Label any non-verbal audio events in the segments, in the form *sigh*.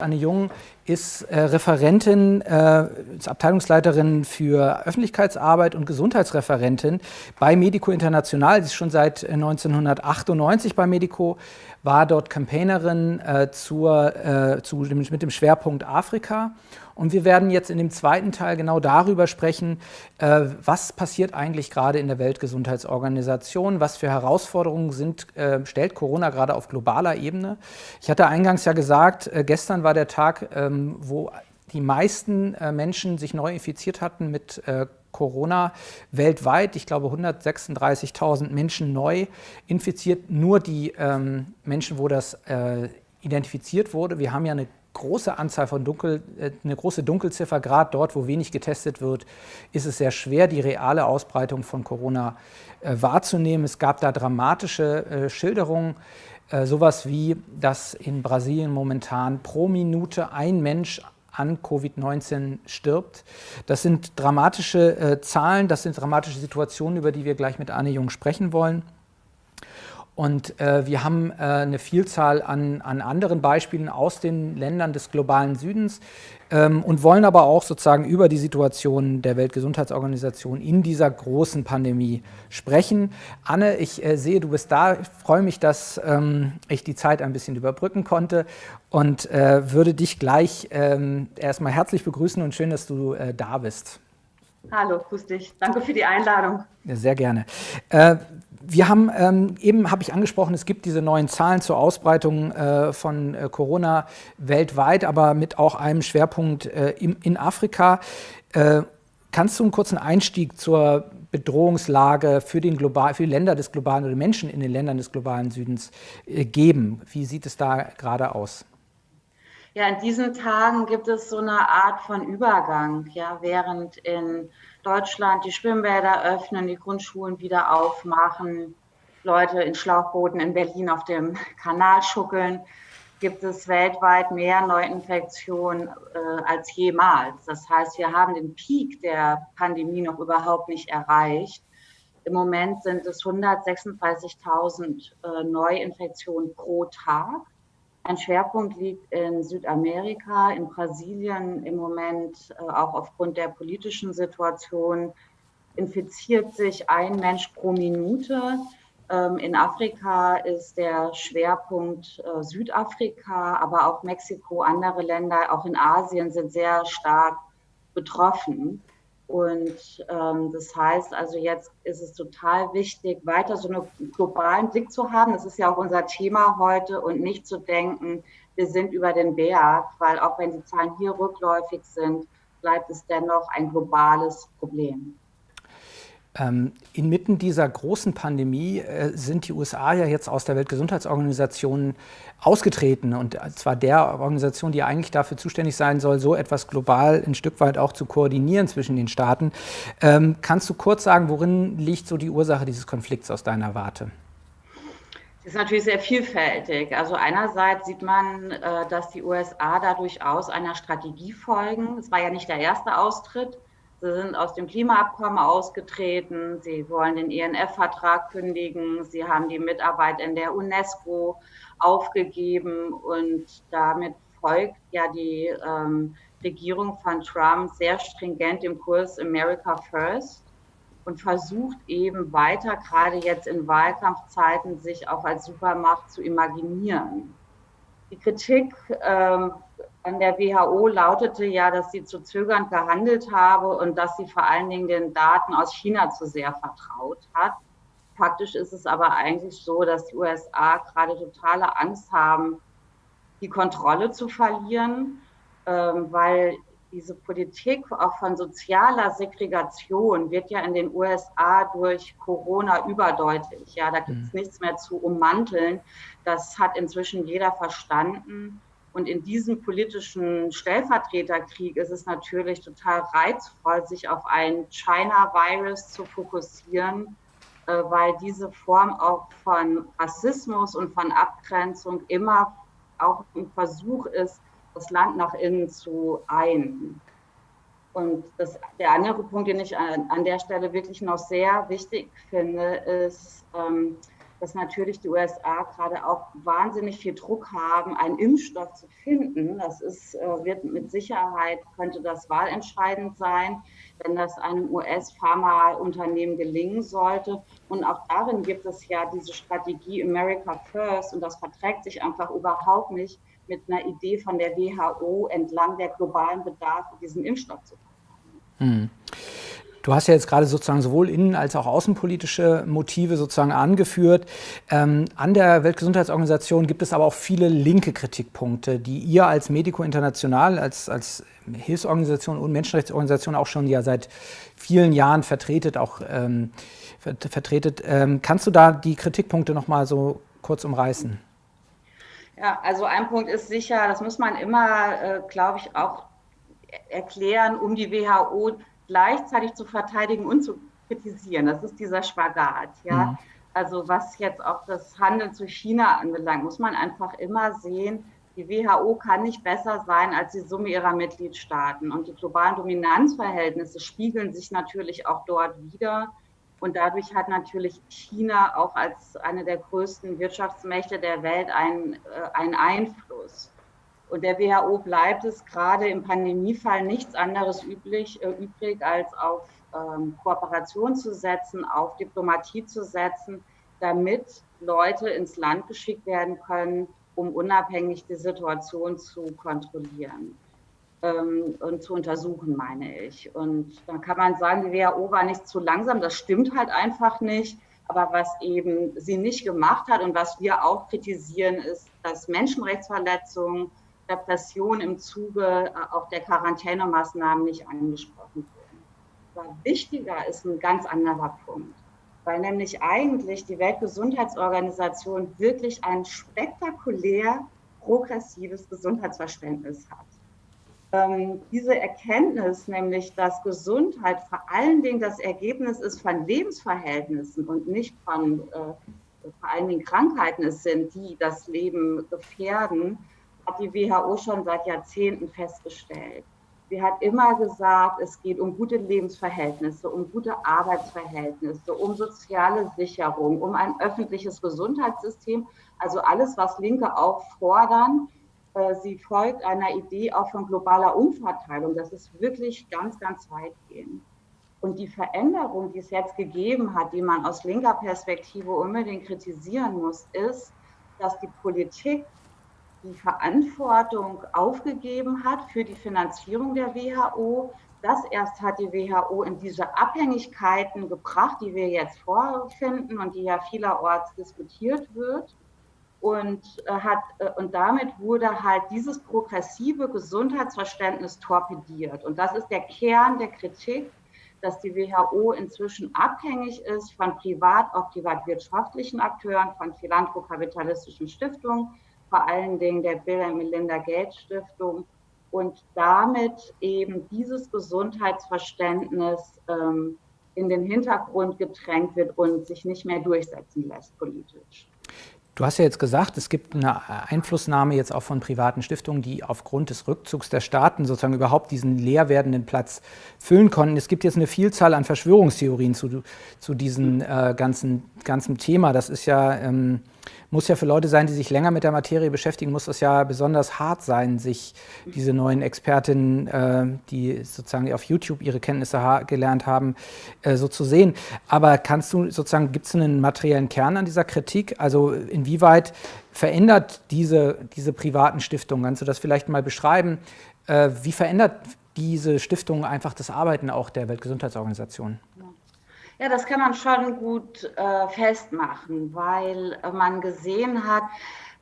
Anne Jung ist äh, Referentin, äh, ist Abteilungsleiterin für Öffentlichkeitsarbeit und Gesundheitsreferentin bei Medico International. Sie ist schon seit 1998 bei Medico, war dort Campaignerin äh, zur, äh, zu, mit dem Schwerpunkt Afrika. Und wir werden jetzt in dem zweiten Teil genau darüber sprechen, äh, was passiert eigentlich gerade in der Weltgesundheitsorganisation, was für Herausforderungen sind, äh, stellt Corona gerade auf globaler Ebene. Ich hatte eingangs ja gesagt, äh, gestern war der Tag, ähm, wo die meisten äh, Menschen sich neu infiziert hatten mit äh, Corona weltweit. Ich glaube 136.000 Menschen neu infiziert. Nur die ähm, Menschen, wo das äh, identifiziert wurde. Wir haben ja eine große Anzahl von Dunkel, äh, eine große Dunkelziffer, gerade dort, wo wenig getestet wird, ist es sehr schwer, die reale Ausbreitung von Corona äh, wahrzunehmen. Es gab da dramatische äh, Schilderungen, äh, sowas wie, dass in Brasilien momentan pro Minute ein Mensch an Covid-19 stirbt. Das sind dramatische äh, Zahlen, das sind dramatische Situationen, über die wir gleich mit Anne Jung sprechen wollen. Und äh, wir haben äh, eine Vielzahl an, an, anderen Beispielen aus den Ländern des globalen Südens ähm, und wollen aber auch sozusagen über die Situation der Weltgesundheitsorganisation in dieser großen Pandemie sprechen. Anne, ich äh, sehe, du bist da. Ich freue mich, dass ähm, ich die Zeit ein bisschen überbrücken konnte und äh, würde dich gleich ähm, erstmal herzlich begrüßen und schön, dass du äh, da bist. Hallo, grüß dich. Danke für die Einladung. Ja, sehr gerne. Wir haben ähm, eben habe ich angesprochen, es gibt diese neuen Zahlen zur Ausbreitung äh, von äh, Corona weltweit, aber mit auch einem Schwerpunkt äh, im, in Afrika. Äh, kannst du einen kurzen Einstieg zur Bedrohungslage für, den global, für die Länder des globalen oder Menschen in den Ländern des globalen Südens äh, geben? Wie sieht es da gerade aus? Ja, in diesen Tagen gibt es so eine Art von Übergang, ja, während in Deutschland die Schwimmbäder öffnen, die Grundschulen wieder aufmachen, Leute in Schlauchbooten in Berlin auf dem Kanal schuckeln, gibt es weltweit mehr Neuinfektionen äh, als jemals. Das heißt, wir haben den Peak der Pandemie noch überhaupt nicht erreicht. Im Moment sind es 136.000 äh, Neuinfektionen pro Tag. Ein Schwerpunkt liegt in Südamerika, in Brasilien im Moment, äh, auch aufgrund der politischen Situation, infiziert sich ein Mensch pro Minute. Ähm, in Afrika ist der Schwerpunkt äh, Südafrika, aber auch Mexiko, andere Länder, auch in Asien sind sehr stark betroffen. Und ähm, das heißt also, jetzt ist es total wichtig, weiter so einen globalen Blick zu haben. Das ist ja auch unser Thema heute und nicht zu denken, wir sind über den Berg, weil auch wenn die Zahlen hier rückläufig sind, bleibt es dennoch ein globales Problem. Ähm, inmitten dieser großen Pandemie äh, sind die USA ja jetzt aus der Weltgesundheitsorganisation ausgetreten und zwar der Organisation, die eigentlich dafür zuständig sein soll, so etwas global ein Stück weit auch zu koordinieren zwischen den Staaten. Ähm, kannst du kurz sagen, worin liegt so die Ursache dieses Konflikts aus deiner Warte? Ist natürlich sehr vielfältig. Also einerseits sieht man, äh, dass die USA da durchaus einer Strategie folgen. Es war ja nicht der erste Austritt Sie sind aus dem Klimaabkommen ausgetreten. Sie wollen den INF-Vertrag kündigen. Sie haben die Mitarbeit in der UNESCO aufgegeben und damit folgt ja die ähm, Regierung von Trump sehr stringent im Kurs America First und versucht eben weiter, gerade jetzt in Wahlkampfzeiten, sich auch als Supermacht zu imaginieren. Die Kritik ähm, an der WHO lautete ja, dass sie zu zögernd gehandelt habe und dass sie vor allen Dingen den Daten aus China zu sehr vertraut hat. Faktisch ist es aber eigentlich so, dass die USA gerade totale Angst haben, die Kontrolle zu verlieren, ähm, weil diese Politik auch von sozialer Segregation wird ja in den USA durch Corona überdeutlich. Ja, da gibt es mhm. nichts mehr zu ummanteln. Das hat inzwischen jeder verstanden. Und in diesem politischen Stellvertreterkrieg ist es natürlich total reizvoll, sich auf ein China-Virus zu fokussieren, äh, weil diese Form auch von Rassismus und von Abgrenzung immer auch ein Versuch ist, das Land nach innen zu ein. Und das, der andere Punkt, den ich an, an, der Stelle wirklich noch sehr wichtig finde, ist, ähm, dass natürlich die USA gerade auch wahnsinnig viel Druck haben, einen Impfstoff zu finden. Das ist, äh, wird mit Sicherheit, könnte das wahlentscheidend sein, wenn das einem US-Pharmaunternehmen gelingen sollte. Und auch darin gibt es ja diese Strategie America First und das verträgt sich einfach überhaupt nicht mit einer Idee von der WHO entlang der globalen Bedarfe, diesen Impfstoff zu verteilen. Hm. Du hast ja jetzt gerade sozusagen sowohl innen- als auch außenpolitische Motive sozusagen angeführt. Ähm, an der Weltgesundheitsorganisation gibt es aber auch viele linke Kritikpunkte, die ihr als Medico International, als, als Hilfsorganisation und Menschenrechtsorganisation auch schon ja seit vielen Jahren vertretet, auch ähm, vertretet. Ähm, kannst du da die Kritikpunkte noch mal so kurz umreißen? Ja, also ein Punkt ist sicher, das muss man immer, äh, glaube ich, auch erklären, um die WHO gleichzeitig zu verteidigen und zu kritisieren. Das ist dieser Spagat. Ja? Mhm. Also was jetzt auch das Handeln zu China anbelangt, muss man einfach immer sehen, die WHO kann nicht besser sein als die Summe ihrer Mitgliedstaaten. Und die globalen Dominanzverhältnisse spiegeln sich natürlich auch dort wieder. Und dadurch hat natürlich China auch als eine der größten Wirtschaftsmächte der Welt einen, äh, einen Einfluss. Und der WHO bleibt es gerade im Pandemiefall nichts anderes üblich, äh, übrig, als auf ähm, Kooperation zu setzen, auf Diplomatie zu setzen, damit Leute ins Land geschickt werden können, um unabhängig die Situation zu kontrollieren ähm, und zu untersuchen, meine ich. Und dann kann man sagen, die WHO war nicht zu langsam. Das stimmt halt einfach nicht. Aber was eben sie nicht gemacht hat und was wir auch kritisieren, ist, dass Menschenrechtsverletzungen Repression im Zuge äh, auch der Quarantänemaßnahmen nicht angesprochen wurden. Aber wichtiger ist ein ganz anderer Punkt, weil nämlich eigentlich die Weltgesundheitsorganisation wirklich ein spektakulär progressives Gesundheitsverständnis hat. Ähm, diese Erkenntnis, nämlich dass Gesundheit vor allen Dingen das Ergebnis ist von Lebensverhältnissen und nicht von äh, vor allen Dingen Krankheiten es sind, die das Leben gefährden, hat die WHO schon seit Jahrzehnten festgestellt. Sie hat immer gesagt, es geht um gute Lebensverhältnisse, um gute Arbeitsverhältnisse, um soziale Sicherung, um ein öffentliches Gesundheitssystem, also alles, was Linke auch fordern. Äh, sie folgt einer Idee auch von globaler Umverteilung. Das ist wirklich ganz, ganz weitgehend. Und die Veränderung, die es jetzt gegeben hat, die man aus linker Perspektive unbedingt kritisieren muss, ist, dass die Politik die Verantwortung aufgegeben hat für die Finanzierung der WHO. Das erst hat die WHO in diese Abhängigkeiten gebracht, die wir jetzt vorfinden und die ja vielerorts diskutiert wird. Und, äh, hat, äh, und damit wurde halt dieses progressive Gesundheitsverständnis torpediert. Und das ist der Kern der Kritik, dass die WHO inzwischen abhängig ist von privat, auch privatwirtschaftlichen Akteuren, von philanthrokapitalistischen Stiftungen, vor allen Dingen der Bill und Melinda Gates Stiftung und damit eben dieses Gesundheitsverständnis ähm, in den Hintergrund gedrängt wird und sich nicht mehr durchsetzen lässt politisch. Du hast ja jetzt gesagt, es gibt eine Einflussnahme jetzt auch von privaten Stiftungen, die aufgrund des Rückzugs der Staaten sozusagen überhaupt diesen leer werdenden Platz füllen konnten. Es gibt jetzt eine Vielzahl an Verschwörungstheorien zu, zu diesem äh, ganzen, ganzen Thema. Das ist ja ähm, muss ja für Leute sein, die sich länger mit der Materie beschäftigen, muss das ja besonders hart sein, sich diese neuen Expertinnen, äh, die sozusagen auf YouTube ihre Kenntnisse ha gelernt haben, äh, so zu sehen. Aber kannst du sozusagen, gibt es einen materiellen Kern an dieser Kritik? Also inwieweit verändert diese, diese privaten Stiftungen, kannst du das vielleicht mal beschreiben, äh, wie verändert diese Stiftung einfach das Arbeiten auch der Weltgesundheitsorganisation? Ja, das kann man schon gut äh, festmachen, weil man gesehen hat,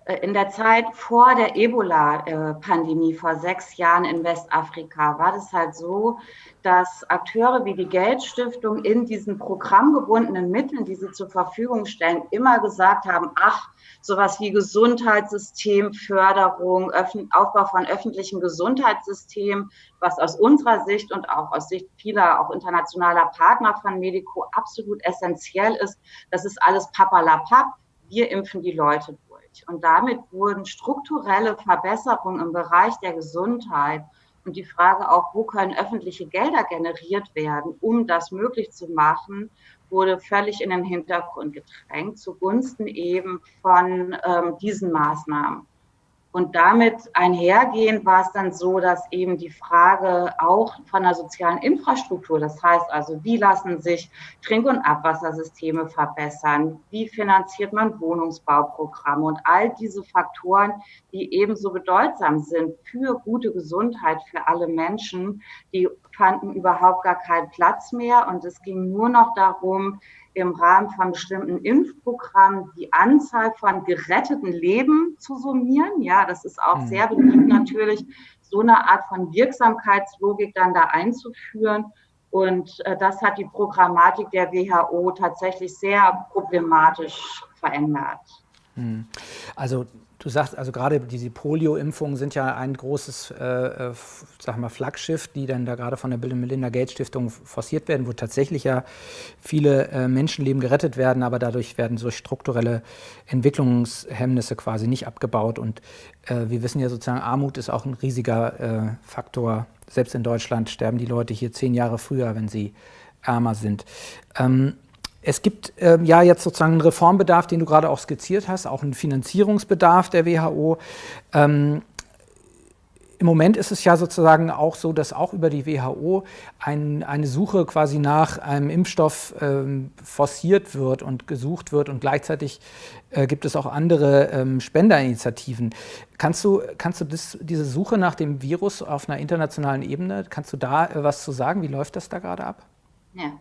äh, in der Zeit vor der Ebola-Pandemie vor sechs Jahren in Westafrika war das halt so, dass Akteure wie die Geldstiftung in diesen programmgebundenen Mitteln, die sie zur Verfügung stellen, immer gesagt haben, ach, sowas wie Gesundheitssystemförderung, Aufbau von öffentlichen Gesundheitssystemen, was aus unserer Sicht und auch aus Sicht vieler auch internationaler Partner von Medico absolut essentiell ist. Das ist alles papalapap. Wir impfen die Leute durch. Und damit wurden strukturelle Verbesserungen im Bereich der Gesundheit und die Frage auch, wo können öffentliche Gelder generiert werden, um das möglich zu machen, wurde völlig in den Hintergrund gedrängt zugunsten eben von ähm, diesen Maßnahmen. Und damit einhergehend war es dann so, dass eben die Frage auch von der sozialen Infrastruktur, das heißt also, wie lassen sich Trink- und Abwassersysteme verbessern, wie finanziert man Wohnungsbauprogramme und all diese Faktoren, die ebenso bedeutsam sind für gute Gesundheit für alle Menschen, die fanden überhaupt gar keinen Platz mehr. Und es ging nur noch darum, im Rahmen von bestimmten Impfprogrammen die Anzahl von geretteten Leben zu summieren. Ja, das ist auch mhm. sehr beliebt natürlich, so eine Art von Wirksamkeitslogik dann da einzuführen. Und äh, das hat die Programmatik der WHO tatsächlich sehr problematisch verändert. Hm. Also Du sagst also gerade diese Polio-Impfungen sind ja ein großes, äh, äh, sag mal, Flaggschiff, die dann da gerade von der Bill Melinda Gates Stiftung forciert werden, wo tatsächlich ja viele äh, Menschenleben gerettet werden, aber dadurch werden so strukturelle Entwicklungshemmnisse quasi nicht abgebaut. Und äh, wir wissen ja sozusagen, Armut ist auch ein riesiger äh, Faktor. Selbst in Deutschland sterben die Leute hier zehn Jahre früher, wenn sie ärmer sind. Ähm, es gibt äh, ja jetzt sozusagen einen Reformbedarf, den du gerade auch skizziert hast, auch einen Finanzierungsbedarf der WHO. Ähm, Im Moment ist es ja sozusagen auch so, dass auch über die WHO ein, eine Suche quasi nach einem Impfstoff ähm, forciert wird und gesucht wird und gleichzeitig äh, gibt es auch andere ähm, Spenderinitiativen. Kannst du, kannst du das, diese Suche nach dem Virus auf einer internationalen Ebene, kannst du da äh, was zu sagen? Wie läuft das da gerade ab? Ja.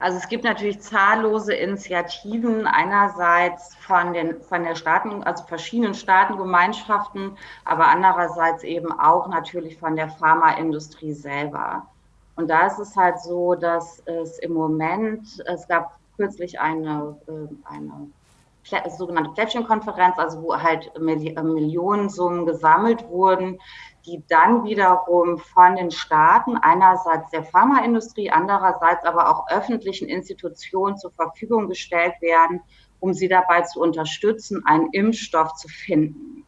Also es gibt natürlich zahllose Initiativen einerseits von den von der Staaten, also verschiedenen Staatengemeinschaften, aber andererseits eben auch natürlich von der Pharmaindustrie selber. Und da ist es halt so, dass es im Moment, es gab kürzlich eine, äh, eine sogenannte Plättchenkonferenz, also wo halt Millionensummen gesammelt wurden, die dann wiederum von den Staaten, einerseits der Pharmaindustrie, andererseits aber auch öffentlichen Institutionen zur Verfügung gestellt werden, um sie dabei zu unterstützen, einen Impfstoff zu finden.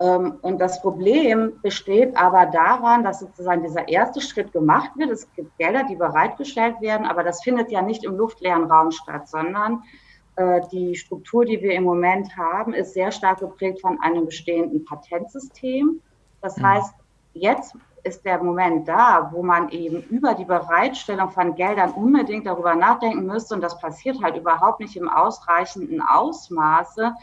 Ähm, und das Problem besteht aber daran, dass sozusagen dieser erste Schritt gemacht wird. Es gibt Gelder, die bereitgestellt werden, aber das findet ja nicht im luftleeren Raum statt, sondern äh, die Struktur, die wir im Moment haben, ist sehr stark geprägt von einem bestehenden Patentsystem. Das mhm. heißt, jetzt ist der Moment da, wo man eben über die Bereitstellung von Geldern unbedingt darüber nachdenken müsste, und das passiert halt überhaupt nicht im ausreichenden Ausmaße.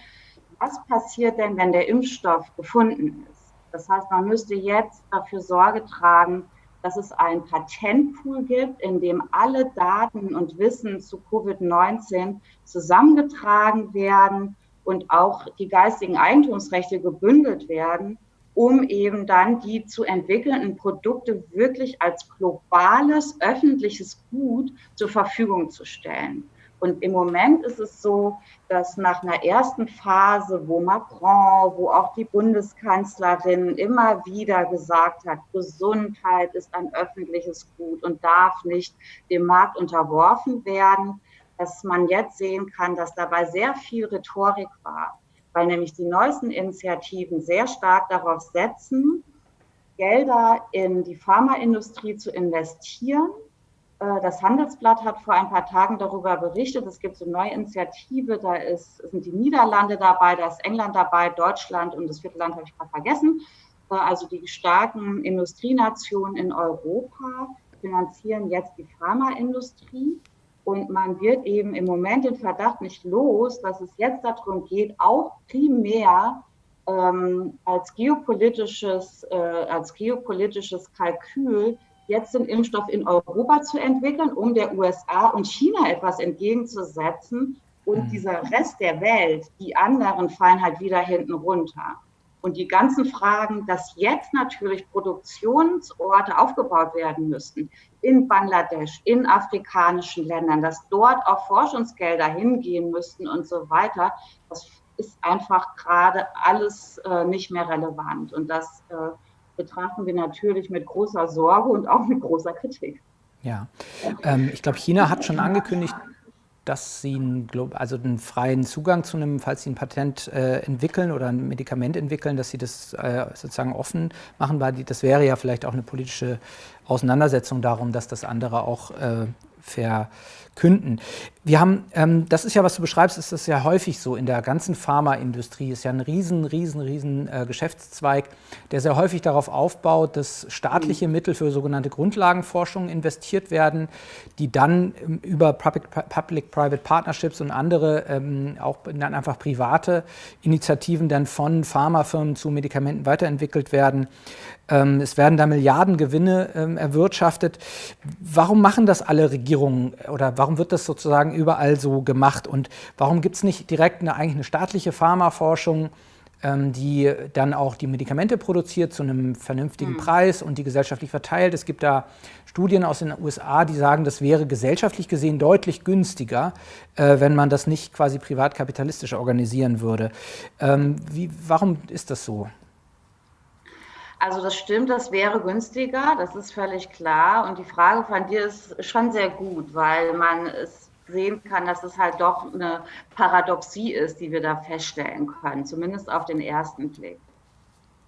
Was passiert denn, wenn der Impfstoff gefunden ist? Das heißt, man müsste jetzt dafür Sorge tragen, dass es einen Patentpool gibt, in dem alle Daten und Wissen zu Covid-19 zusammengetragen werden und auch die geistigen Eigentumsrechte gebündelt werden um eben dann die zu entwickelnden Produkte wirklich als globales öffentliches Gut zur Verfügung zu stellen. Und im Moment ist es so, dass nach einer ersten Phase, wo Macron, wo auch die Bundeskanzlerin immer wieder gesagt hat, Gesundheit ist ein öffentliches Gut und darf nicht dem Markt unterworfen werden, dass man jetzt sehen kann, dass dabei sehr viel Rhetorik war weil nämlich die neuesten Initiativen sehr stark darauf setzen, Gelder in die Pharmaindustrie zu investieren. Äh, das Handelsblatt hat vor ein paar Tagen darüber berichtet. Es gibt so neue Initiative, da ist, sind die Niederlande dabei, da ist England dabei, Deutschland und das vierte Land habe ich gerade vergessen. Äh, also die starken Industrienationen in Europa finanzieren jetzt die Pharmaindustrie. Und man wird eben im Moment den Verdacht nicht los, dass es jetzt darum geht, auch primär ähm, als, geopolitisches, äh, als geopolitisches Kalkül jetzt den Impfstoff in Europa zu entwickeln, um der USA und China etwas entgegenzusetzen. Und mhm. dieser Rest der Welt, die anderen fallen halt wieder hinten runter. Und die ganzen Fragen, dass jetzt natürlich Produktionsorte aufgebaut werden müssten in Bangladesch, in afrikanischen Ländern, dass dort auch Forschungsgelder hingehen müssten und so weiter, das ist einfach gerade alles äh, nicht mehr relevant. Und das äh, betrachten wir natürlich mit großer Sorge und auch mit großer Kritik. Ja, ähm, ich glaube, China hat schon angekündigt, dass sie einen, also einen freien Zugang zu einem, falls sie ein Patent äh, entwickeln oder ein Medikament entwickeln, dass sie das äh, sozusagen offen machen, weil die, das wäre ja vielleicht auch eine politische Auseinandersetzung darum, dass das andere auch äh, verkünden. Wir haben, ähm, das ist ja, was du beschreibst, ist das ja häufig so in der ganzen Pharmaindustrie, ist ja ein riesen, riesen, riesen äh, Geschäftszweig, der sehr häufig darauf aufbaut, dass staatliche Mittel für sogenannte Grundlagenforschung investiert werden, die dann ähm, über Public-Private Partnerships und andere, ähm, auch dann einfach private Initiativen dann von Pharmafirmen zu Medikamenten weiterentwickelt werden. Ähm, es werden da Milliardengewinne ähm, erwirtschaftet. Warum machen das alle Regierungen oder warum wird das sozusagen überall so gemacht? Und warum gibt es nicht direkt eine, eigentlich eine staatliche Pharmaforschung, ähm, die dann auch die Medikamente produziert zu einem vernünftigen mhm. Preis und die gesellschaftlich verteilt? Es gibt da Studien aus den USA, die sagen, das wäre gesellschaftlich gesehen deutlich günstiger, äh, wenn man das nicht quasi privatkapitalistisch organisieren würde. Ähm, wie, warum ist das so? Also das stimmt, das wäre günstiger, das ist völlig klar. Und die Frage von dir ist schon sehr gut, weil man es sehen kann, dass es halt doch eine Paradoxie ist, die wir da feststellen können, zumindest auf den ersten Blick.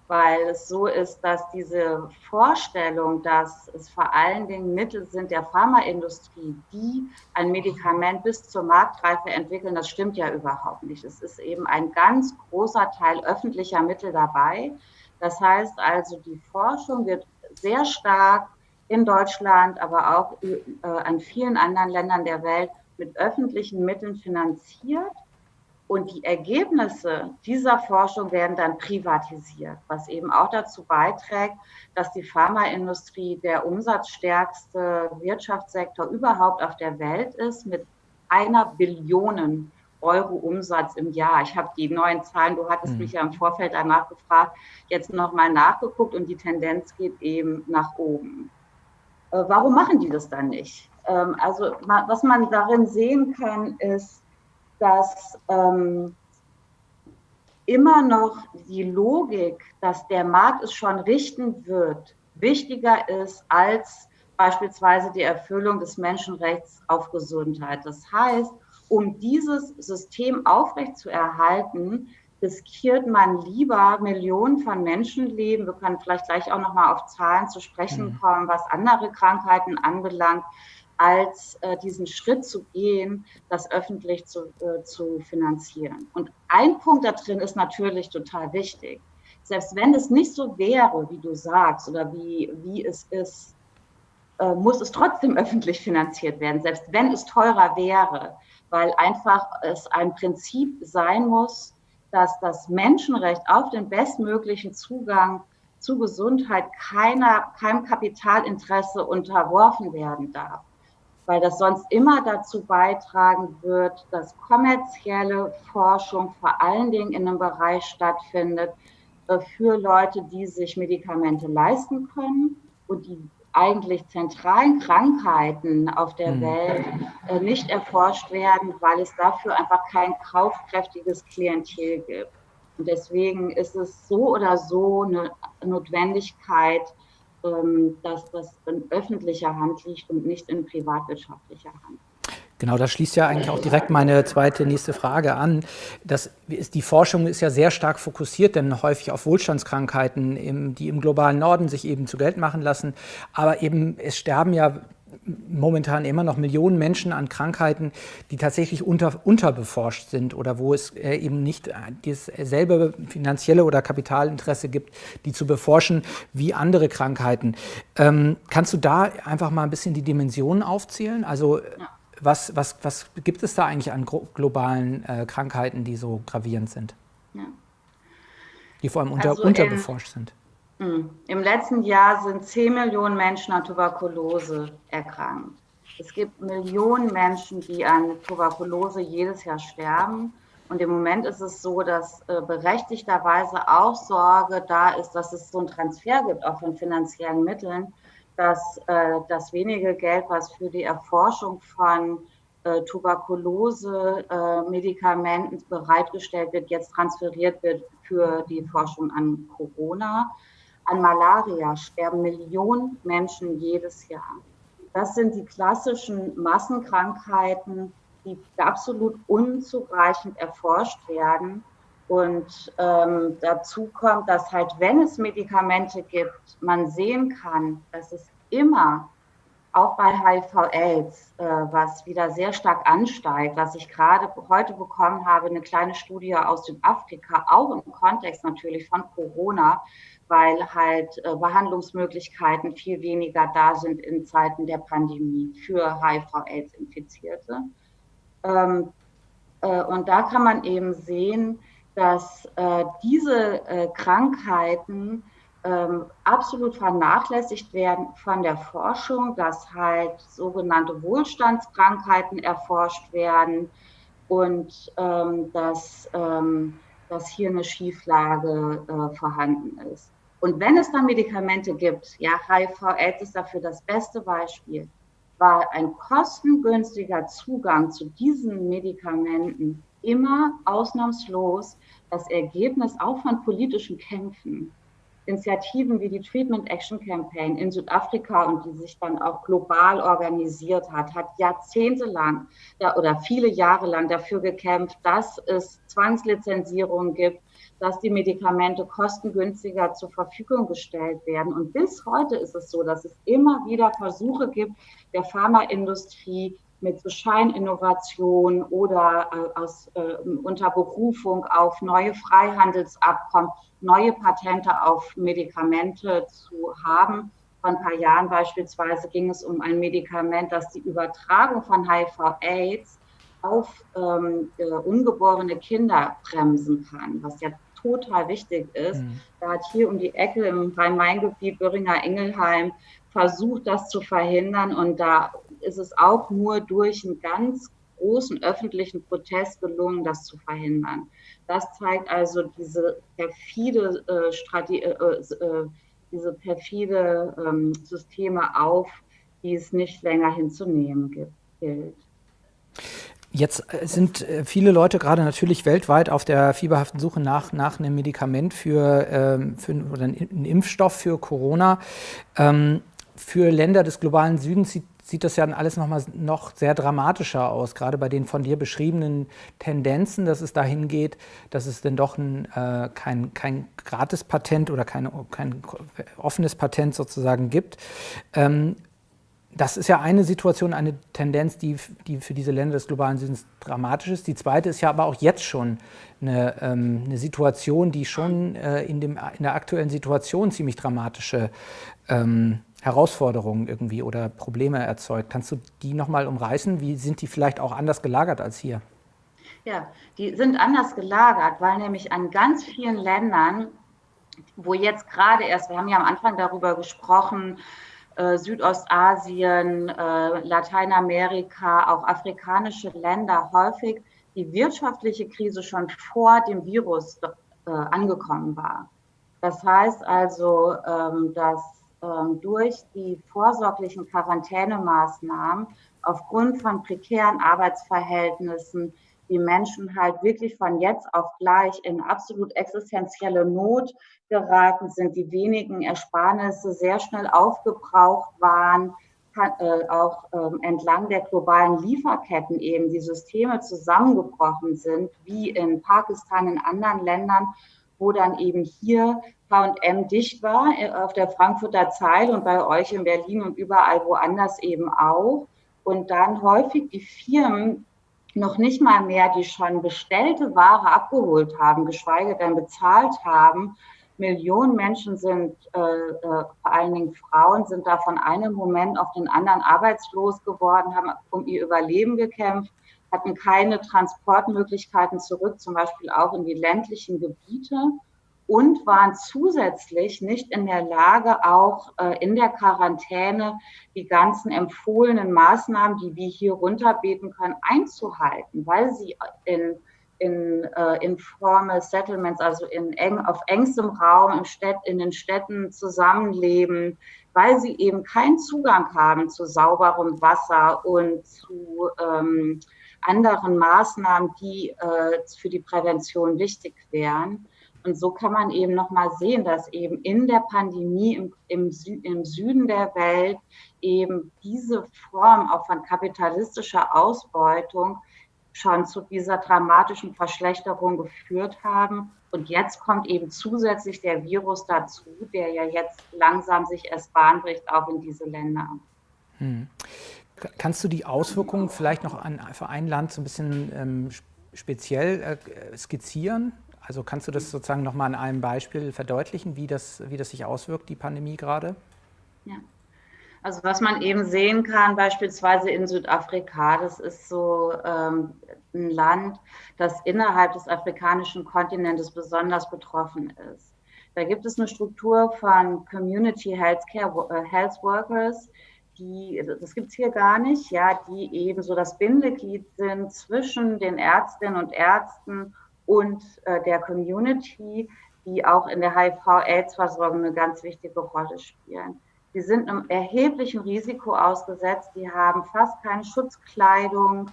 Weil es so ist, dass diese Vorstellung, dass es vor allen Dingen Mittel sind der Pharmaindustrie, die ein Medikament bis zur Marktreife entwickeln, das stimmt ja überhaupt nicht. Es ist eben ein ganz großer Teil öffentlicher Mittel dabei, das heißt also, die Forschung wird sehr stark in Deutschland, aber auch äh, an vielen anderen Ländern der Welt mit öffentlichen Mitteln finanziert. Und die Ergebnisse dieser Forschung werden dann privatisiert, was eben auch dazu beiträgt, dass die Pharmaindustrie der umsatzstärkste Wirtschaftssektor überhaupt auf der Welt ist mit einer Billion Euro Umsatz im Jahr. Ich habe die neuen Zahlen, du hattest mhm. mich ja im Vorfeld danach gefragt, jetzt nochmal nachgeguckt und die Tendenz geht eben nach oben. Äh, warum machen die das dann nicht? Ähm, also was man darin sehen kann, ist, dass ähm, immer noch die Logik, dass der Markt es schon richten wird, wichtiger ist als beispielsweise die Erfüllung des Menschenrechts auf Gesundheit. Das heißt, um dieses System aufrechtzuerhalten, riskiert man lieber Millionen von Menschenleben. Wir können vielleicht gleich auch noch mal auf Zahlen zu sprechen mhm. kommen, was andere Krankheiten anbelangt, als äh, diesen Schritt zu gehen, das öffentlich zu, äh, zu finanzieren. Und ein Punkt da drin ist natürlich total wichtig. Selbst wenn es nicht so wäre, wie du sagst, oder wie, wie es ist, äh, muss es trotzdem öffentlich finanziert werden, selbst wenn es teurer wäre weil einfach es ein Prinzip sein muss, dass das Menschenrecht auf den bestmöglichen Zugang zu Gesundheit keiner, keinem Kapitalinteresse unterworfen werden darf, weil das sonst immer dazu beitragen wird, dass kommerzielle Forschung vor allen Dingen in einem Bereich stattfindet äh, für Leute, die sich Medikamente leisten können und die eigentlich zentralen Krankheiten auf der mhm. Welt äh, nicht erforscht werden, weil es dafür einfach kein kaufkräftiges Klientel gibt. Und deswegen ist es so oder so eine Notwendigkeit, dass das in öffentlicher Hand liegt und nicht in privatwirtschaftlicher Hand. Genau, das schließt ja eigentlich auch direkt meine zweite nächste Frage an. Das ist, die Forschung ist ja sehr stark fokussiert, denn häufig auf Wohlstandskrankheiten, im, die im globalen Norden sich eben zu Geld machen lassen. Aber eben, es sterben ja momentan immer noch Millionen Menschen an Krankheiten, die tatsächlich unter, unterbeforscht sind oder wo es äh, eben nicht dasselbe finanzielle oder Kapitalinteresse gibt, die zu beforschen wie andere Krankheiten. Ähm, kannst du da einfach mal ein bisschen die Dimensionen aufzählen? Also ja was, was, was gibt es da eigentlich an globalen äh, Krankheiten, die so gravierend sind? Ja. Die vor allem unter, also unterbeforscht sind? Hm. Im letzten Jahr sind 10 Millionen Menschen an Tuberkulose erkrankt. Es gibt Millionen Menschen, die an Tuberkulose jedes Jahr sterben. Und im Moment ist es so, dass äh, berechtigterweise auch Sorge da ist, dass es so einen Transfer gibt, auch von finanziellen Mitteln dass äh, das wenige Geld, was für die Erforschung von äh, Tuberkulose-Medikamenten bereitgestellt wird, jetzt transferiert wird für die Forschung an Corona. An Malaria sterben Millionen Menschen jedes Jahr. Das sind die klassischen Massenkrankheiten, die absolut unzureichend erforscht werden. Und ähm, dazu kommt, dass halt, wenn es Medikamente gibt, man sehen kann, dass es immer auch bei HIV-Aids, äh, was wieder sehr stark ansteigt, was ich gerade heute bekommen habe, eine kleine Studie aus Südafrika, auch im Kontext natürlich von Corona, weil halt äh, Behandlungsmöglichkeiten viel weniger da sind in Zeiten der Pandemie für HIV-Aids-Infizierte. Ähm, äh, und da kann man eben sehen, dass äh, diese äh, Krankheiten ähm, absolut vernachlässigt werden von der Forschung, dass halt sogenannte Wohlstandskrankheiten erforscht werden und ähm, dass, ähm, dass hier eine Schieflage äh, vorhanden ist. Und wenn es dann Medikamente gibt, ja, HIV-AIDS ist dafür das beste Beispiel, war ein kostengünstiger Zugang zu diesen Medikamenten immer ausnahmslos das Ergebnis auch von politischen Kämpfen. Initiativen wie die Treatment Action Campaign in Südafrika und die sich dann auch global organisiert hat, hat jahrzehntelang oder viele Jahre lang dafür gekämpft, dass es Zwangslizenzierungen gibt, dass die Medikamente kostengünstiger zur Verfügung gestellt werden. Und bis heute ist es so, dass es immer wieder Versuche gibt der Pharmaindustrie, mit so Scheininnovation oder äh, aus, äh, unter Berufung auf neue Freihandelsabkommen, neue Patente auf Medikamente zu haben. Vor ein paar Jahren beispielsweise ging es um ein Medikament, das die Übertragung von HIV-Aids auf ähm, äh, ungeborene Kinder bremsen kann, was ja total wichtig ist. Mhm. Da hat hier um die Ecke im Rhein-Main-Gebiet Böhringer-Ingelheim versucht, das zu verhindern. Und da ist es auch nur durch einen ganz großen öffentlichen Protest gelungen, das zu verhindern. Das zeigt also diese perfide, äh, Strategie, äh, äh, diese perfide ähm, Systeme auf, die es nicht länger hinzunehmen gibt, gilt. Jetzt äh, sind äh, viele Leute gerade natürlich weltweit auf der fieberhaften Suche nach, nach einem Medikament für, ähm, für oder einen Impfstoff für Corona. Ähm, für Länder des globalen Südens sieht, sieht das ja alles noch mal noch sehr dramatischer aus, gerade bei den von dir beschriebenen Tendenzen, dass es dahin geht, dass es denn doch ein, äh, kein, kein Gratispatent oder keine, kein offenes Patent sozusagen gibt. Ähm, das ist ja eine Situation, eine Tendenz, die, die für diese Länder des globalen Südens dramatisch ist. Die zweite ist ja aber auch jetzt schon eine, ähm, eine Situation, die schon äh, in, dem, in der aktuellen Situation ziemlich dramatische ähm, Herausforderungen irgendwie oder Probleme erzeugt. Kannst du die nochmal umreißen? Wie sind die vielleicht auch anders gelagert als hier? Ja, die sind anders gelagert, weil nämlich an ganz vielen Ländern, wo jetzt gerade erst, wir haben ja am Anfang darüber gesprochen, Südostasien, äh, Lateinamerika, auch afrikanische Länder häufig die wirtschaftliche Krise schon vor dem Virus äh, angekommen war. Das heißt also, ähm, dass ähm, durch die vorsorglichen Quarantänemaßnahmen aufgrund von prekären Arbeitsverhältnissen die Menschen halt wirklich von jetzt auf gleich in absolut existenzielle Not geraten sind, die wenigen Ersparnisse sehr schnell aufgebraucht waren, äh, auch ähm, entlang der globalen Lieferketten eben die Systeme zusammengebrochen sind, wie in Pakistan, in anderen Ländern, wo dann eben hier H&M dicht war äh, auf der Frankfurter Zeile und bei euch in Berlin und überall woanders eben auch. Und dann häufig die Firmen noch nicht mal mehr die schon bestellte Ware abgeholt haben, geschweige denn bezahlt haben. Millionen Menschen sind, äh, äh, vor allen Dingen Frauen, sind da von einem Moment auf den anderen arbeitslos geworden, haben um ihr Überleben gekämpft, hatten keine Transportmöglichkeiten zurück, zum Beispiel auch in die ländlichen Gebiete und waren zusätzlich nicht in der Lage, auch äh, in der Quarantäne die ganzen empfohlenen Maßnahmen, die wir hier runterbeten können, einzuhalten, weil sie in, in äh, informal Settlements, also in eng, auf engstem Raum im Städt, in den Städten zusammenleben, weil sie eben keinen Zugang haben zu sauberem Wasser und zu ähm, anderen Maßnahmen, die äh, für die Prävention wichtig wären. Und so kann man eben nochmal sehen, dass eben in der Pandemie im, im, Sü im Süden der Welt eben diese Form auch von kapitalistischer Ausbeutung schon zu dieser dramatischen Verschlechterung geführt haben. Und jetzt kommt eben zusätzlich der Virus dazu, der ja jetzt langsam sich erst Bahn bricht, auch in diese Länder. Hm. Kannst du die Auswirkungen vielleicht noch an, für ein Land so ein bisschen ähm, speziell äh, skizzieren? Also kannst du das sozusagen nochmal an einem Beispiel verdeutlichen, wie das, wie das sich auswirkt, die Pandemie gerade? Ja. Also was man eben sehen kann, beispielsweise in Südafrika, das ist so ähm, ein Land, das innerhalb des afrikanischen Kontinentes besonders betroffen ist. Da gibt es eine Struktur von Community Healthcare äh, Health Workers, die, das gibt es hier gar nicht, ja, die eben so das Bindeglied sind zwischen den Ärztinnen und Ärzten und äh, der Community, die auch in der HIV-Aids-Versorgung eine ganz wichtige Rolle spielen. Die sind einem erheblichen Risiko ausgesetzt, die haben fast keine Schutzkleidung,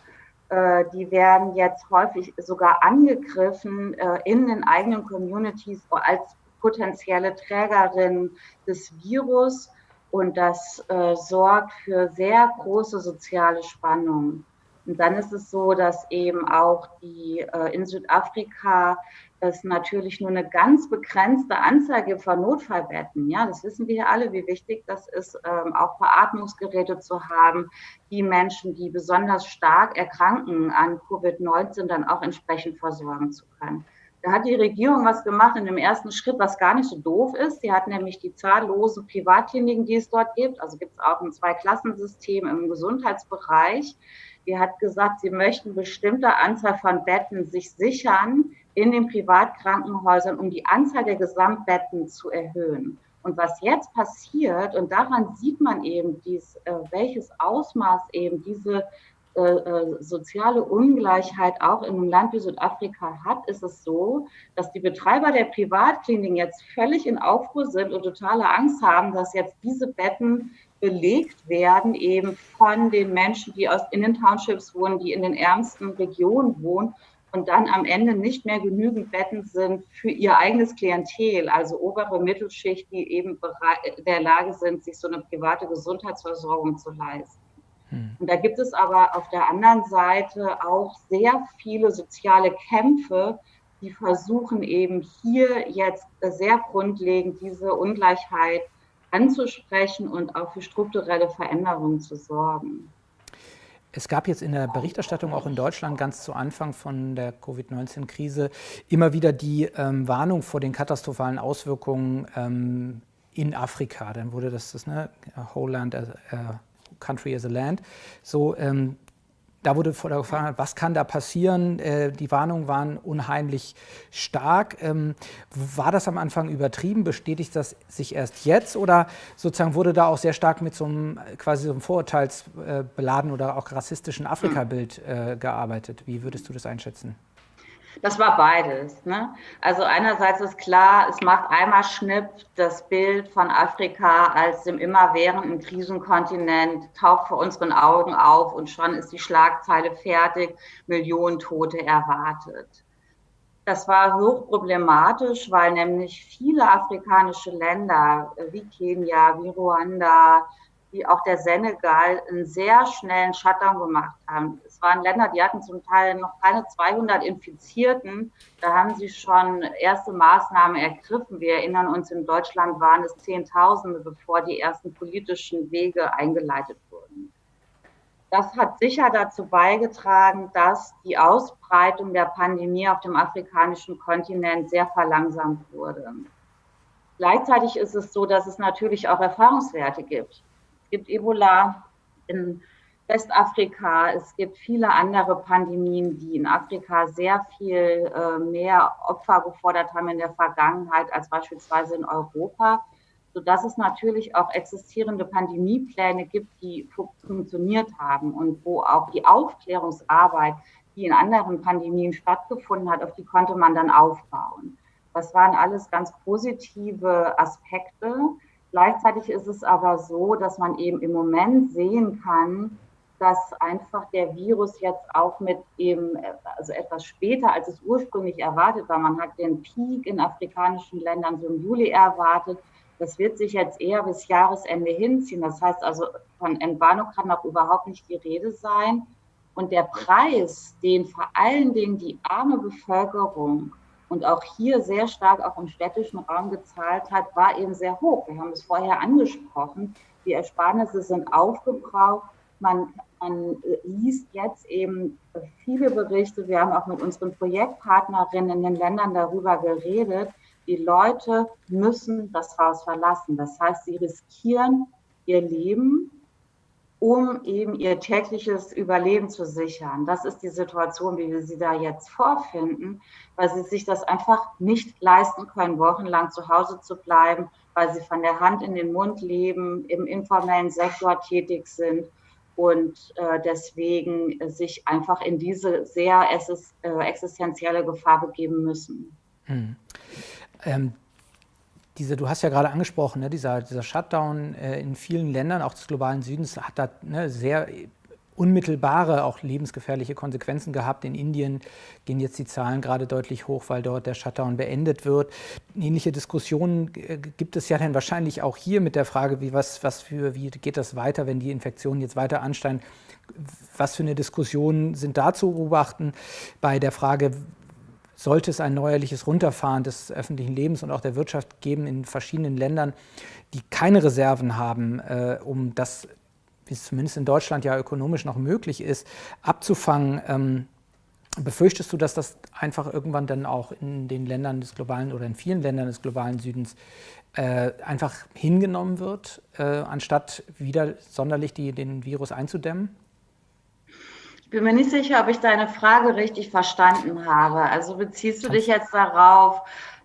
äh, die werden jetzt häufig sogar angegriffen äh, in den eigenen Communities als potenzielle Trägerin des Virus. Und das äh, sorgt für sehr große soziale Spannungen. Und dann ist es so, dass eben auch die äh, in Südafrika es natürlich nur eine ganz begrenzte Anzahl gibt von Notfallbetten. Ja, das wissen wir ja alle, wie wichtig das ist, ähm, auch Beatmungsgeräte zu haben, die Menschen, die besonders stark erkranken an Covid-19, dann auch entsprechend versorgen zu können. Da hat die Regierung was gemacht in dem ersten Schritt, was gar nicht so doof ist. Sie hat nämlich die zahllosen Privatkliniken, die es dort gibt, also gibt es auch ein Zweiklassensystem im Gesundheitsbereich, die hat gesagt, sie möchten bestimmte Anzahl von Betten sich sichern in den Privatkrankenhäusern, um die Anzahl der Gesamtbetten zu erhöhen. Und was jetzt passiert, und daran sieht man eben, dies, äh, welches Ausmaß eben diese äh, äh, soziale Ungleichheit auch in einem Land wie Südafrika hat, ist es so, dass die Betreiber der Privatkliniken jetzt völlig in Aufruhr sind und totale Angst haben, dass jetzt diese Betten belegt werden, eben von den Menschen, die aus, in den Townships wohnen, die in den ärmsten Regionen wohnen und dann am Ende nicht mehr genügend Betten sind für ihr eigenes Klientel, also obere Mittelschicht, die eben in der Lage sind, sich so eine private Gesundheitsversorgung zu leisten. Hm. Und da gibt es aber auf der anderen Seite auch sehr viele soziale Kämpfe, die versuchen eben hier jetzt sehr grundlegend diese Ungleichheit anzusprechen und auch für strukturelle Veränderungen zu sorgen. Es gab jetzt in der Berichterstattung auch in Deutschland ganz zu Anfang von der Covid-19-Krise immer wieder die ähm, Warnung vor den katastrophalen Auswirkungen ähm, in Afrika. Dann wurde das, das ne, Whole Land, uh, Country as a Land, so ähm, da wurde Gefahr, was kann da passieren? Äh, die Warnungen waren unheimlich stark. Ähm, war das am Anfang übertrieben? Bestätigt das sich erst jetzt? Oder sozusagen wurde da auch sehr stark mit so einem quasi so einem vorurteilsbeladenen oder auch rassistischen Afrika-Bild äh, gearbeitet? Wie würdest du das einschätzen? Das war beides. Ne? Also einerseits ist klar, es macht einmal Schnipp das Bild von Afrika als dem immerwährenden Krisenkontinent, taucht vor unseren Augen auf und schon ist die Schlagzeile fertig, Millionen Tote erwartet. Das war hochproblematisch, weil nämlich viele afrikanische Länder wie Kenia, wie Ruanda, wie auch der Senegal einen sehr schnellen Shutdown gemacht haben. Es waren Länder, die hatten zum Teil noch keine 200 Infizierten. Da haben sie schon erste Maßnahmen ergriffen. Wir erinnern uns, in Deutschland waren es Zehntausende, bevor die ersten politischen Wege eingeleitet wurden. Das hat sicher dazu beigetragen, dass die Ausbreitung der Pandemie auf dem afrikanischen Kontinent sehr verlangsamt wurde. Gleichzeitig ist es so, dass es natürlich auch Erfahrungswerte gibt. Es gibt Ebola in Westafrika, es gibt viele andere Pandemien, die in Afrika sehr viel äh, mehr Opfer gefordert haben in der Vergangenheit als beispielsweise in Europa, sodass es natürlich auch existierende Pandemiepläne gibt, die funktioniert haben und wo auch die Aufklärungsarbeit, die in anderen Pandemien stattgefunden hat, auf die konnte man dann aufbauen. Das waren alles ganz positive Aspekte. Gleichzeitig ist es aber so, dass man eben im Moment sehen kann, dass einfach der Virus jetzt auch mit eben, also etwas später, als es ursprünglich erwartet war, man hat den Peak in afrikanischen Ländern so im Juli erwartet. Das wird sich jetzt eher bis Jahresende hinziehen. Das heißt also, von Entwarnung kann noch überhaupt nicht die Rede sein. Und der Preis, den vor allen Dingen die arme Bevölkerung und auch hier sehr stark auch im städtischen Raum gezahlt hat, war eben sehr hoch. Wir haben es vorher angesprochen. Die Ersparnisse sind aufgebraucht. Man, man liest jetzt eben viele Berichte. Wir haben auch mit unseren Projektpartnerinnen in den Ländern darüber geredet. Die Leute müssen das Haus verlassen. Das heißt, sie riskieren ihr Leben um eben ihr tägliches Überleben zu sichern. Das ist die Situation, wie wir sie da jetzt vorfinden, weil sie sich das einfach nicht leisten können, wochenlang zu Hause zu bleiben, weil sie von der Hand in den Mund leben, im informellen Sektor tätig sind und äh, deswegen sich einfach in diese sehr äh, existenzielle Gefahr begeben müssen. Hm. Ähm, diese, du hast ja gerade angesprochen, ne, dieser, dieser Shutdown äh, in vielen Ländern, auch des globalen Südens, hat da ne, sehr unmittelbare, auch lebensgefährliche Konsequenzen gehabt. In Indien gehen jetzt die Zahlen gerade deutlich hoch, weil dort der Shutdown beendet wird. Ähnliche Diskussionen äh, gibt es ja dann wahrscheinlich auch hier mit der Frage, wie, was, was für, wie geht das weiter, wenn die Infektionen jetzt weiter ansteigen. Was für eine Diskussion sind da zu beobachten bei der Frage, sollte es ein neuerliches Runterfahren des öffentlichen Lebens und auch der Wirtschaft geben in verschiedenen Ländern, die keine Reserven haben, äh, um das, wie es zumindest in Deutschland ja ökonomisch noch möglich ist, abzufangen. Ähm, befürchtest du, dass das einfach irgendwann dann auch in den Ländern des globalen oder in vielen Ländern des globalen Südens äh, einfach hingenommen wird, äh, anstatt wieder sonderlich die, den Virus einzudämmen? Ich bin mir nicht sicher, ob ich deine Frage richtig verstanden habe. Also beziehst du dich jetzt darauf,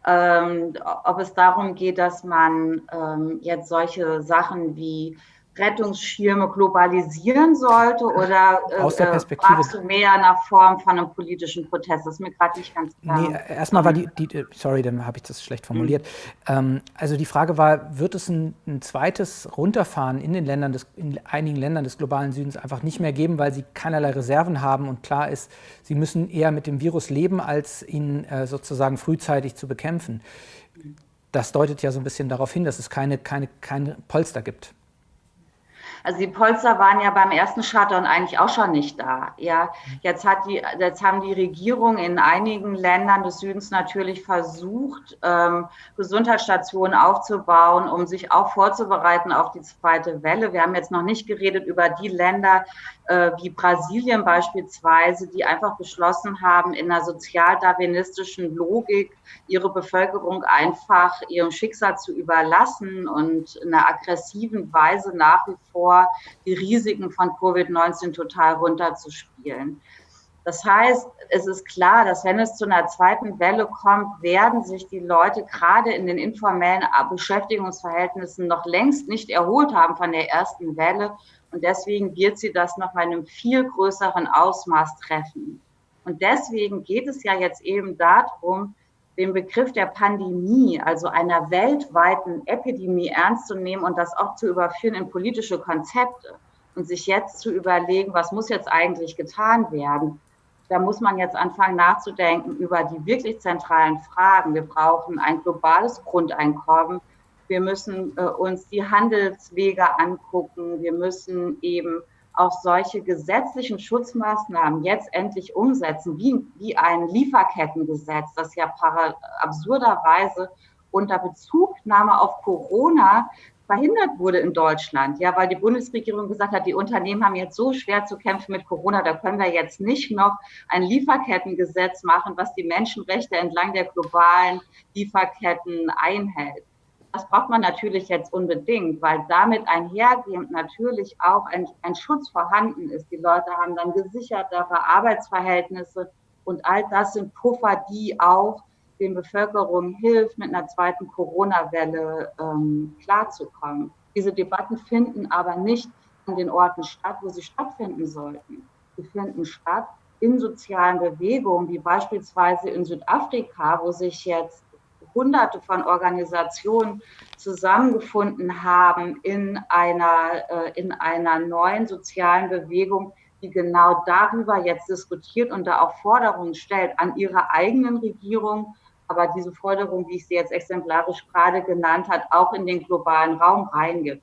ähm, ob es darum geht, dass man ähm, jetzt solche Sachen wie Rettungsschirme globalisieren sollte oder äh, Aus der äh, Perspektive fragst du mehr nach Form von einem politischen Protest? Das ist mir gerade nicht ganz klar. Nee, erstmal war die, die sorry, dann habe ich das schlecht formuliert. Mhm. Ähm, also die Frage war, wird es ein, ein, zweites Runterfahren in den Ländern des, in einigen Ländern des globalen Südens einfach nicht mehr geben, weil sie keinerlei Reserven haben und klar ist, sie müssen eher mit dem Virus leben, als ihn äh, sozusagen frühzeitig zu bekämpfen. Das deutet ja so ein bisschen darauf hin, dass es keine, keine, keine Polster gibt. Also die Polster waren ja beim ersten Shutdown eigentlich auch schon nicht da. Ja, jetzt hat die, jetzt haben die Regierungen in einigen Ländern des Südens natürlich versucht, ähm, Gesundheitsstationen aufzubauen, um sich auch vorzubereiten auf die zweite Welle. Wir haben jetzt noch nicht geredet über die Länder äh, wie Brasilien beispielsweise, die einfach beschlossen haben, in einer sozialdarwinistischen Logik ihre Bevölkerung einfach ihrem Schicksal zu überlassen und in einer aggressiven Weise nach wie vor die Risiken von Covid-19 total runterzuspielen. Das heißt, es ist klar, dass wenn es zu einer zweiten Welle kommt, werden sich die Leute gerade in den informellen Beschäftigungsverhältnissen noch längst nicht erholt haben von der ersten Welle. Und deswegen wird sie das noch mal in einem viel größeren Ausmaß treffen. Und deswegen geht es ja jetzt eben darum, den Begriff der Pandemie, also einer weltweiten Epidemie ernst zu nehmen und das auch zu überführen in politische Konzepte und sich jetzt zu überlegen, was muss jetzt eigentlich getan werden. Da muss man jetzt anfangen nachzudenken über die wirklich zentralen Fragen. Wir brauchen ein globales Grundeinkommen. Wir müssen äh, uns die Handelswege angucken. Wir müssen eben auch solche gesetzlichen Schutzmaßnahmen jetzt endlich umsetzen, wie, wie ein Lieferkettengesetz, das ja absurderweise unter Bezugnahme auf Corona verhindert wurde in Deutschland. Ja, weil die Bundesregierung gesagt hat, die Unternehmen haben jetzt so schwer zu kämpfen mit Corona, da können wir jetzt nicht noch ein Lieferkettengesetz machen, was die Menschenrechte entlang der globalen Lieferketten einhält. Das braucht man natürlich jetzt unbedingt, weil damit einhergehend natürlich auch ein, ein Schutz vorhanden ist. Die Leute haben dann gesichertere Arbeitsverhältnisse und all das sind Puffer, die auch den Bevölkerung hilft, mit einer zweiten Corona-Welle ähm, klarzukommen. Diese Debatten finden aber nicht an den Orten statt, wo sie stattfinden sollten. Sie finden statt in sozialen Bewegungen, wie beispielsweise in Südafrika, wo sich jetzt hunderte von Organisationen zusammengefunden haben in einer, äh, in einer neuen sozialen Bewegung, die genau darüber jetzt diskutiert und da auch Forderungen stellt an ihre eigenen Regierungen, aber diese Forderung, wie ich sie jetzt exemplarisch gerade genannt hat, auch in den globalen Raum reingibt.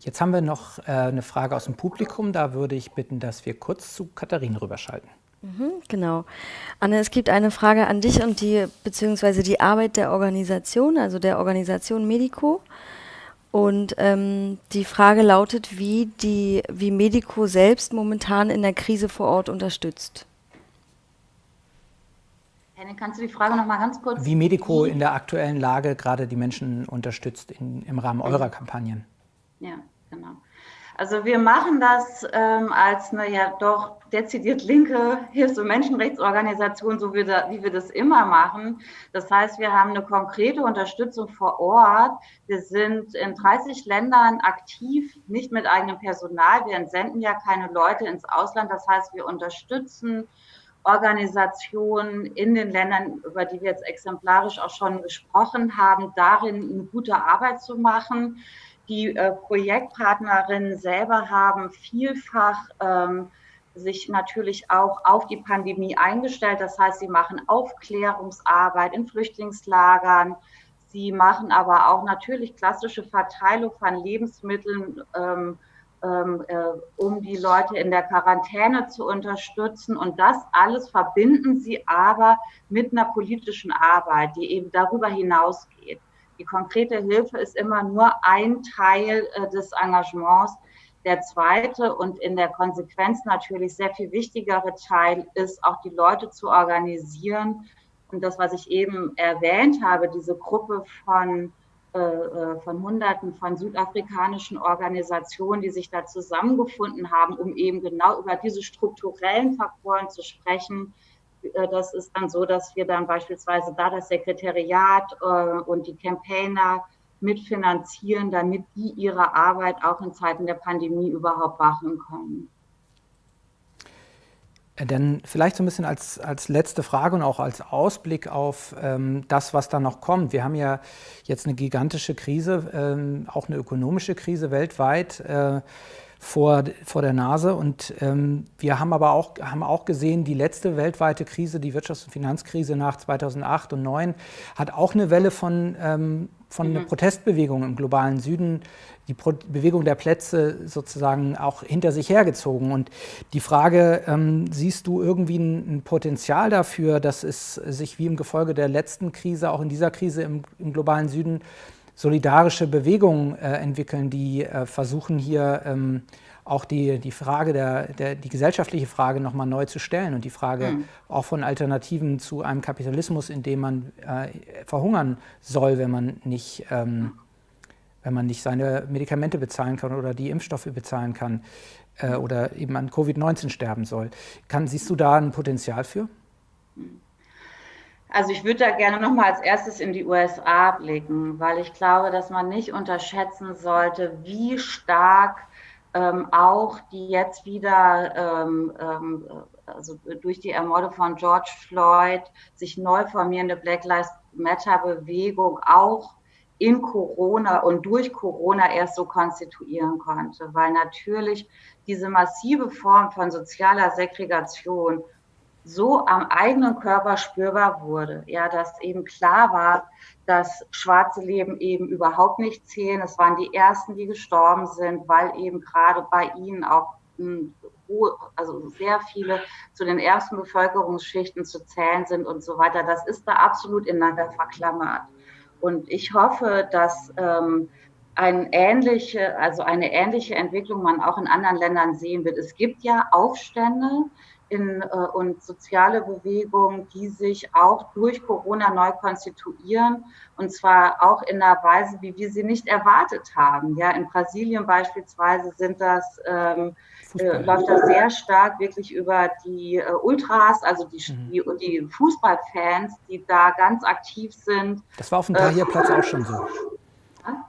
Jetzt haben wir noch äh, eine Frage aus dem Publikum. Da würde ich bitten, dass wir kurz zu Katharina rüberschalten. Mhm, genau. Anne, es gibt eine Frage an dich und die, beziehungsweise die Arbeit der Organisation, also der Organisation Medico. Und ähm, die Frage lautet, wie, die, wie Medico selbst momentan in der Krise vor Ort unterstützt. Henning, kannst du die Frage noch mal ganz kurz? Wie Medico in der aktuellen Lage gerade die Menschen unterstützt in, im Rahmen eurer Kampagnen? Ja, genau. Also wir machen das ähm, als eine ja doch dezidiert linke Hilfs- und Menschenrechtsorganisation, so wie, da, wie wir das immer machen. Das heißt, wir haben eine konkrete Unterstützung vor Ort. Wir sind in 30 Ländern aktiv, nicht mit eigenem Personal. Wir entsenden ja keine Leute ins Ausland. Das heißt, wir unterstützen Organisationen in den Ländern, über die wir jetzt exemplarisch auch schon gesprochen haben, darin eine gute Arbeit zu machen. Die äh, Projektpartnerinnen selber haben vielfach ähm, sich natürlich auch auf die Pandemie eingestellt. Das heißt, sie machen Aufklärungsarbeit in Flüchtlingslagern. Sie machen aber auch natürlich klassische Verteilung von Lebensmitteln, ähm, ähm, äh, um die Leute in der Quarantäne zu unterstützen. Und das alles verbinden sie aber mit einer politischen Arbeit, die eben darüber hinausgeht. Die konkrete Hilfe ist immer nur ein Teil äh, des Engagements. Der zweite und in der Konsequenz natürlich sehr viel wichtigere Teil ist, auch die Leute zu organisieren. Und das, was ich eben erwähnt habe, diese Gruppe von, äh, äh von Hunderten von südafrikanischen Organisationen, die sich da zusammengefunden haben, um eben genau über diese strukturellen Faktoren zu sprechen, das ist dann so, dass wir dann beispielsweise da das Sekretariat äh, und die Campaigner mitfinanzieren, damit die ihre Arbeit auch in Zeiten der Pandemie überhaupt machen können. Äh, dann vielleicht so ein bisschen als, als letzte Frage und auch als Ausblick auf ähm, das, was da noch kommt. Wir haben ja jetzt eine gigantische Krise, ähm, auch eine ökonomische Krise weltweit. Äh, vor, vor der Nase. Und ähm, wir haben aber auch, haben auch gesehen, die letzte weltweite Krise, die Wirtschafts- und Finanzkrise nach 2008 und 2009, hat auch eine Welle von, ähm, von mhm. einer Protestbewegung im globalen Süden, die Pro Bewegung der Plätze sozusagen auch hinter sich hergezogen. Und die Frage, ähm, siehst du irgendwie ein, ein, Potenzial dafür, dass es sich wie im Gefolge der letzten Krise, auch in dieser Krise im, im globalen Süden, solidarische Bewegungen äh, entwickeln, die äh, versuchen hier ähm, auch die, die Frage der, der die gesellschaftliche Frage nochmal neu zu stellen und die Frage mhm. auch von Alternativen zu einem Kapitalismus, in dem man äh, verhungern soll, wenn man nicht ähm, wenn man nicht seine Medikamente bezahlen kann oder die Impfstoffe bezahlen kann äh, oder eben an Covid-19 sterben soll. Kann, siehst du da ein Potenzial für? Also ich würde da gerne noch mal als erstes in die USA blicken, weil ich glaube, dass man nicht unterschätzen sollte, wie stark ähm, auch die jetzt wieder ähm, ähm, also durch die Ermorde von George Floyd sich neu formierende Black Lives Matter Bewegung auch in Corona und durch Corona erst so konstituieren konnte, weil natürlich diese massive Form von sozialer Segregation so am eigenen Körper spürbar wurde. Ja, dass eben klar war, dass schwarze Leben eben überhaupt nicht zählen. Es waren die ersten, die gestorben sind, weil eben gerade bei ihnen auch hm, also sehr viele zu den ersten Bevölkerungsschichten zu zählen sind und so weiter. Das ist da absolut ineinander verklammert. Und ich hoffe, dass ähm, ein ähnliche, also eine ähnliche Entwicklung man auch in anderen Ländern sehen wird. Es gibt ja Aufstände, in, äh, und soziale Bewegungen, die sich auch durch Corona neu konstituieren und zwar auch in einer Weise, wie wir sie nicht erwartet haben. Ja, in Brasilien beispielsweise sind das ähm, äh, läuft das sehr stark wirklich über die äh, Ultras, also die, mhm. die, die, Fußballfans, die da ganz aktiv sind. Das war auf dem Tahrirplatz äh, auch schon so.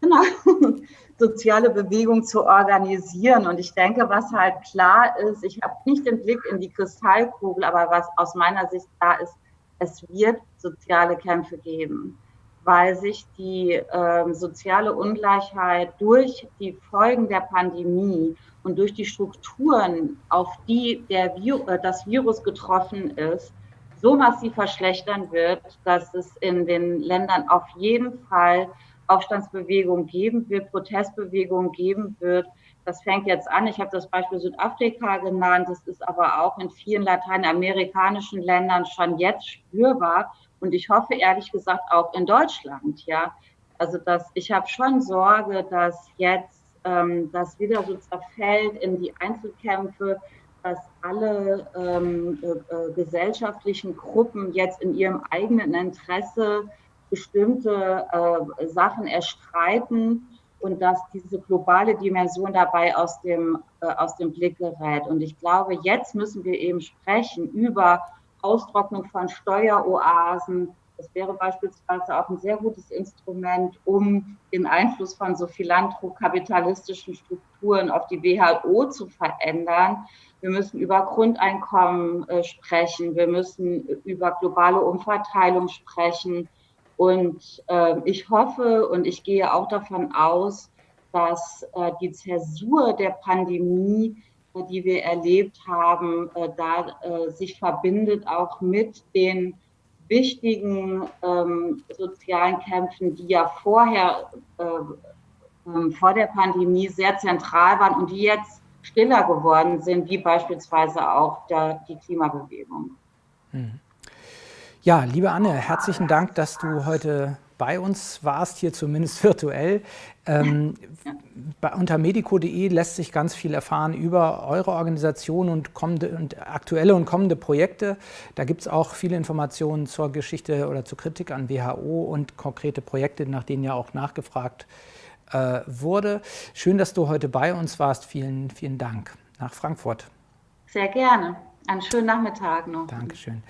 Genau *laughs* soziale Bewegung zu organisieren. Und ich denke, was halt klar ist, ich habe nicht den Blick in die Kristallkugel, aber was aus meiner Sicht klar ist, es wird soziale Kämpfe geben, weil sich die äh, soziale Ungleichheit durch die Folgen der Pandemie und durch die Strukturen, auf die der Vir äh, das Virus getroffen ist, so massiv verschlechtern wird, dass es in den Ländern auf jeden Fall Aufstandsbewegungen geben wird, Protestbewegungen geben wird. Das fängt jetzt an. Ich habe das Beispiel Südafrika genannt. Das ist aber auch in vielen lateinamerikanischen Ländern schon jetzt spürbar. Und ich hoffe ehrlich gesagt auch in Deutschland. Ja, also dass ich habe schon Sorge, dass jetzt ähm, das wieder so zerfällt in die Einzelkämpfe, dass alle ähm, äh, äh, gesellschaftlichen Gruppen jetzt in ihrem eigenen Interesse bestimmte äh, Sachen erstreiten und dass diese globale Dimension dabei aus dem, äh, aus dem Blick gerät. Und ich glaube, jetzt müssen wir eben sprechen über Austrocknung von Steueroasen, das wäre beispielsweise auch ein sehr gutes Instrument, um den Einfluss von so philanthrokapitalistischen Strukturen auf die WHO zu verändern. Wir müssen über Grundeinkommen äh, sprechen. Wir müssen über globale Umverteilung sprechen. Und äh, ich hoffe und ich gehe auch davon aus, dass äh, die Zäsur der Pandemie, äh, die wir erlebt haben, äh, da äh, sich verbindet auch mit den wichtigen ähm, sozialen Kämpfen, die ja vorher, äh, äh, vor der Pandemie sehr zentral waren und die jetzt stiller geworden sind, wie beispielsweise auch der, die Klimabewegung. Hm. Ja, liebe Anne, herzlichen Dank, dass du heute bei uns warst, hier zumindest *laughs* virtuell. Ähm, bei, unter medico.de lässt sich ganz viel erfahren über eure Organisation und, kommende, und aktuelle und kommende Projekte. Da gibt es auch viele Informationen zur Geschichte oder zur Kritik an WHO und konkrete Projekte, nach denen ja auch nachgefragt äh, wurde. Schön, dass du heute bei uns warst. Vielen, vielen Dank nach Frankfurt. Sehr gerne. Einen schönen Nachmittag noch. Dankeschön.